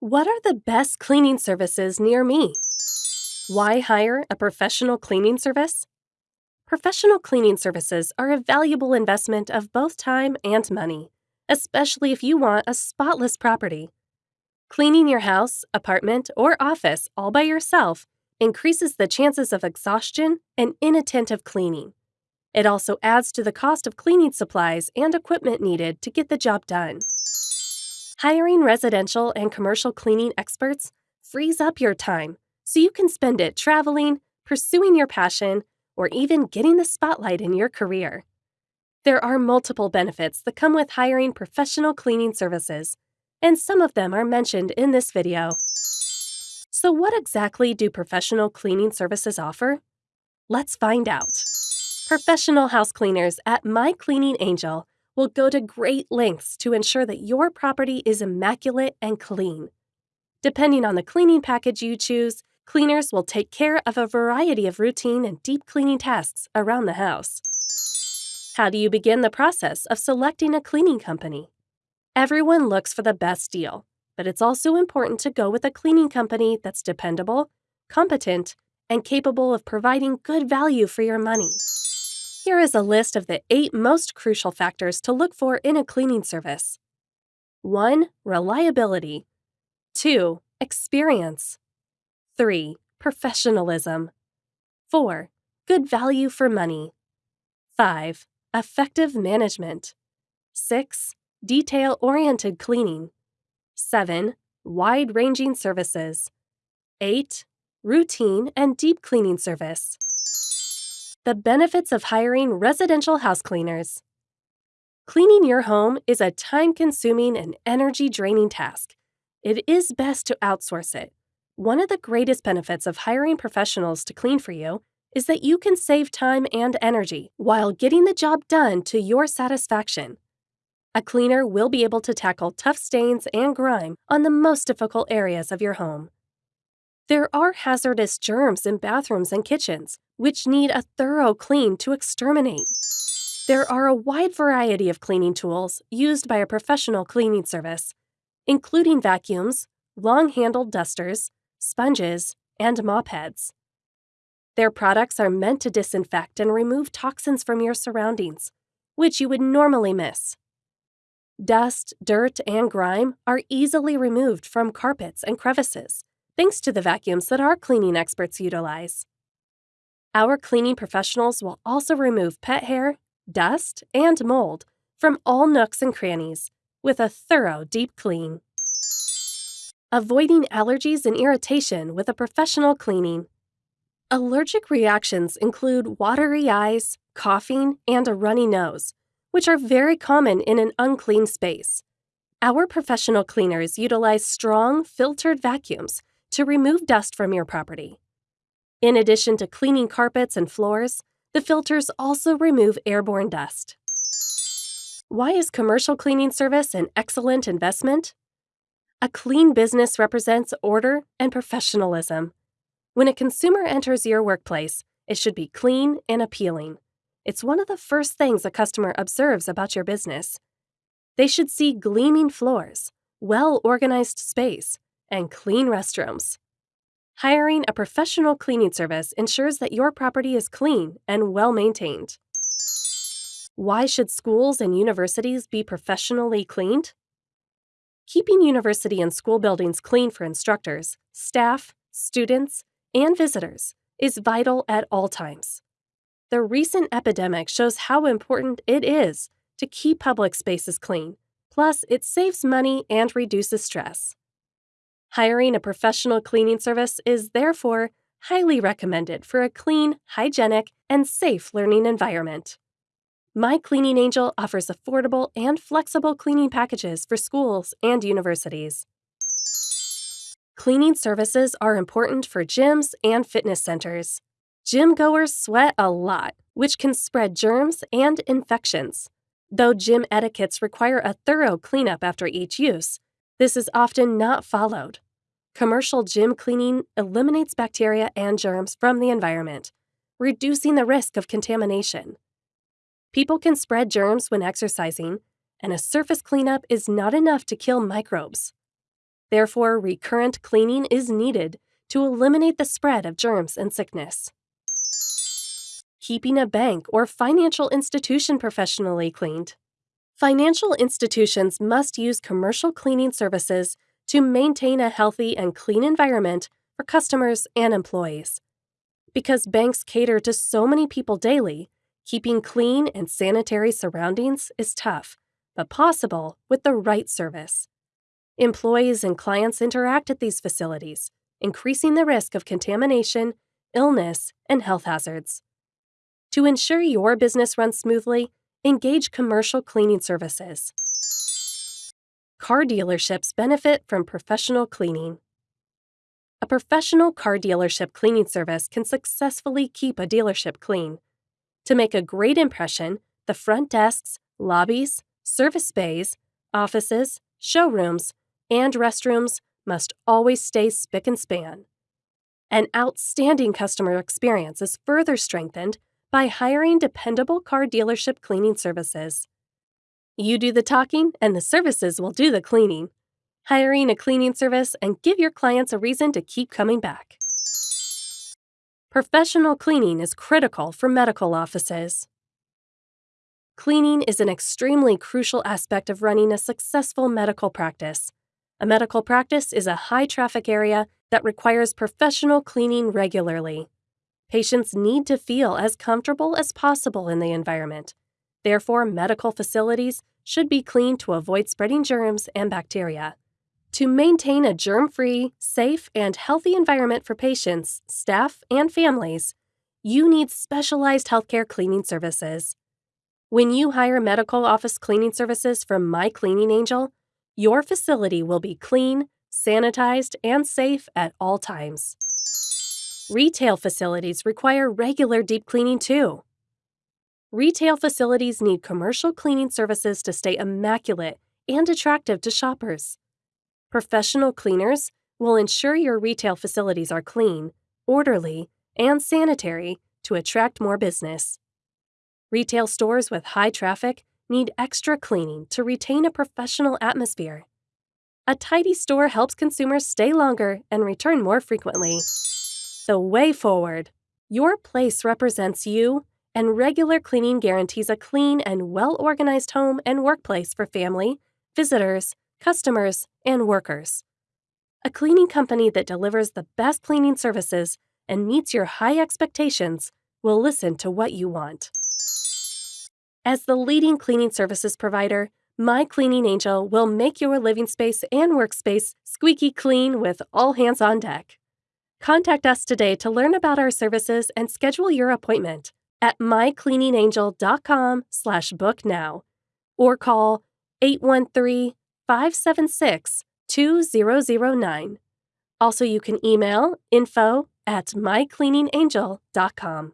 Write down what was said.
What are the best cleaning services near me? Why hire a professional cleaning service? Professional cleaning services are a valuable investment of both time and money, especially if you want a spotless property. Cleaning your house, apartment, or office all by yourself increases the chances of exhaustion and inattentive cleaning. It also adds to the cost of cleaning supplies and equipment needed to get the job done. Hiring residential and commercial cleaning experts frees up your time so you can spend it traveling, pursuing your passion, or even getting the spotlight in your career. There are multiple benefits that come with hiring professional cleaning services, and some of them are mentioned in this video. So, what exactly do professional cleaning services offer? Let's find out. Professional house cleaners at My Cleaning Angel will go to great lengths to ensure that your property is immaculate and clean. Depending on the cleaning package you choose, cleaners will take care of a variety of routine and deep cleaning tasks around the house. How do you begin the process of selecting a cleaning company? Everyone looks for the best deal, but it's also important to go with a cleaning company that's dependable, competent, and capable of providing good value for your money. Here is a list of the eight most crucial factors to look for in a cleaning service 1. Reliability. 2. Experience. 3. Professionalism. 4. Good value for money. 5. Effective management. 6. Detail oriented cleaning. 7. Wide ranging services. 8. Routine and deep cleaning service. The benefits of hiring residential house cleaners. Cleaning your home is a time consuming and energy draining task. It is best to outsource it. One of the greatest benefits of hiring professionals to clean for you is that you can save time and energy while getting the job done to your satisfaction. A cleaner will be able to tackle tough stains and grime on the most difficult areas of your home. There are hazardous germs in bathrooms and kitchens, which need a thorough clean to exterminate. There are a wide variety of cleaning tools used by a professional cleaning service, including vacuums, long handled dusters, sponges, and mop heads. Their products are meant to disinfect and remove toxins from your surroundings, which you would normally miss. Dust, dirt, and grime are easily removed from carpets and crevices, thanks to the vacuums that our cleaning experts utilize. Our cleaning professionals will also remove pet hair, dust, and mold from all nooks and crannies with a thorough deep clean. Avoiding allergies and irritation with a professional cleaning. Allergic reactions include watery eyes, coughing, and a runny nose, which are very common in an unclean space. Our professional cleaners utilize strong, filtered vacuums to remove dust from your property. In addition to cleaning carpets and floors, the filters also remove airborne dust. Why is commercial cleaning service an excellent investment? A clean business represents order and professionalism. When a consumer enters your workplace, it should be clean and appealing. It's one of the first things a customer observes about your business. They should see gleaming floors, well organized space, and clean restrooms. Hiring a professional cleaning service ensures that your property is clean and well maintained. Why should schools and universities be professionally cleaned? Keeping university and school buildings clean for instructors, staff, students, and visitors is vital at all times. The recent epidemic shows how important it is to keep public spaces clean, plus, it saves money and reduces stress. Hiring a professional cleaning service is therefore highly recommended for a clean, hygienic, and safe learning environment. My Cleaning Angel offers affordable and flexible cleaning packages for schools and universities. Cleaning services are important for gyms and fitness centers. Gym goers sweat a lot, which can spread germs and infections. Though gym etiquettes require a thorough cleanup after each use, this is often not followed. Commercial gym cleaning eliminates bacteria and germs from the environment, reducing the risk of contamination. People can spread germs when exercising, and a surface cleanup is not enough to kill microbes. Therefore, recurrent cleaning is needed to eliminate the spread of germs and sickness. Keeping a bank or financial institution professionally cleaned. Financial institutions must use commercial cleaning services to maintain a healthy and clean environment for customers and employees. Because banks cater to so many people daily, keeping clean and sanitary surroundings is tough, but possible with the right service. Employees and clients interact at these facilities, increasing the risk of contamination, illness, and health hazards. To ensure your business runs smoothly, engage commercial cleaning services. Car dealerships benefit from professional cleaning. A professional car dealership cleaning service can successfully keep a dealership clean. To make a great impression, the front desks, lobbies, service bays, offices, showrooms, and restrooms must always stay spick and span. An outstanding customer experience is further strengthened by hiring dependable car dealership cleaning services. You do the talking, and the services will do the cleaning. Hiring a cleaning service and give your clients a reason to keep coming back. Professional cleaning is critical for medical offices. Cleaning is an extremely crucial aspect of running a successful medical practice. A medical practice is a high traffic area that requires professional cleaning regularly. Patients need to feel as comfortable as possible in the environment. Therefore, medical facilities should be cleaned to avoid spreading germs and bacteria. To maintain a germ free, safe, and healthy environment for patients, staff, and families, you need specialized healthcare cleaning services. When you hire medical office cleaning services from My Cleaning Angel, your facility will be clean, sanitized, and safe at all times. Retail facilities require regular deep cleaning too. Retail facilities need commercial cleaning services to stay immaculate and attractive to shoppers. Professional cleaners will ensure your retail facilities are clean, orderly, and sanitary to attract more business. Retail stores with high traffic need extra cleaning to retain a professional atmosphere. A tidy store helps consumers stay longer and return more frequently. The way forward. Your place represents you, and regular cleaning guarantees a clean and well organized home and workplace for family, visitors, customers, and workers. A cleaning company that delivers the best cleaning services and meets your high expectations will listen to what you want. As the leading cleaning services provider, My Cleaning Angel will make your living space and workspace squeaky clean with all hands on deck. Contact us today to learn about our services and schedule your appointment at mycleaningangel.com slash book now or call 813-576-2009. Also, you can email info at mycleaningangel.com.